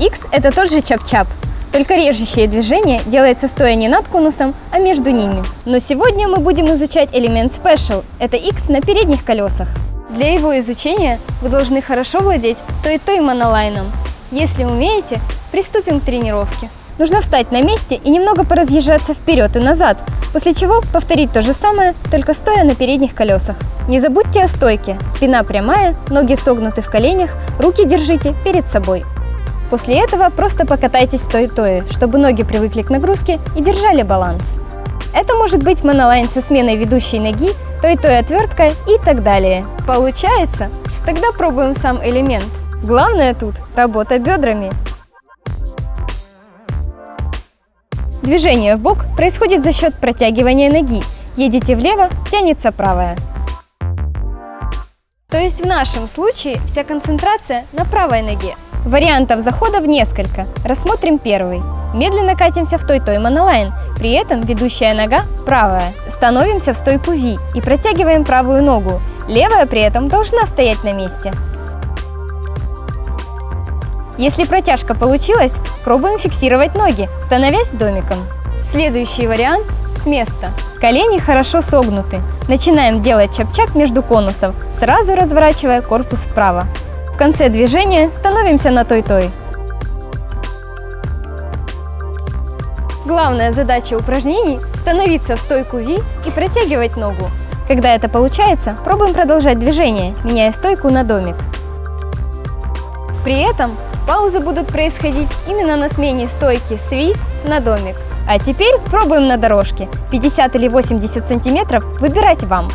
X – это тот же чап-чап, только режущее движение делается стоя не над конусом, а между ними. Но сегодня мы будем изучать элемент Special – это X на передних колесах. Для его изучения вы должны хорошо владеть то и то и монолайном. Если умеете, приступим к тренировке. Нужно встать на месте и немного поразъезжаться вперед и назад, после чего повторить то же самое, только стоя на передних колесах. Не забудьте о стойке, спина прямая, ноги согнуты в коленях, руки держите перед собой. После этого просто покатайтесь в той-тое, чтобы ноги привыкли к нагрузке и держали баланс. Это может быть монолайн со сменой ведущей ноги, той-той отверткой и так далее. Получается? Тогда пробуем сам элемент. Главное тут – работа бедрами. Движение в бок происходит за счет протягивания ноги. Едете влево, тянется правая. То есть в нашем случае вся концентрация на правой ноге. Вариантов заходов несколько. Рассмотрим первый. Медленно катимся в той-той монолайн, при этом ведущая нога правая. Становимся в стойку V и протягиваем правую ногу. Левая при этом должна стоять на месте. Если протяжка получилась, пробуем фиксировать ноги, становясь домиком. Следующий вариант с места. Колени хорошо согнуты. Начинаем делать чап-чап между конусов, сразу разворачивая корпус вправо. Конце движения становимся на той-той. Главная задача упражнений – становиться в стойку V и протягивать ногу. Когда это получается, пробуем продолжать движение, меняя стойку на домик. При этом Паузы будут происходить именно на смене стойки с V на домик. А теперь пробуем на дорожке. 50 или 80 сантиметров выбирать вам.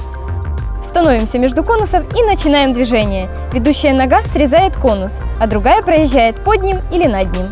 Становимся между конусов и начинаем движение. Ведущая нога срезает конус, а другая проезжает под ним или над ним.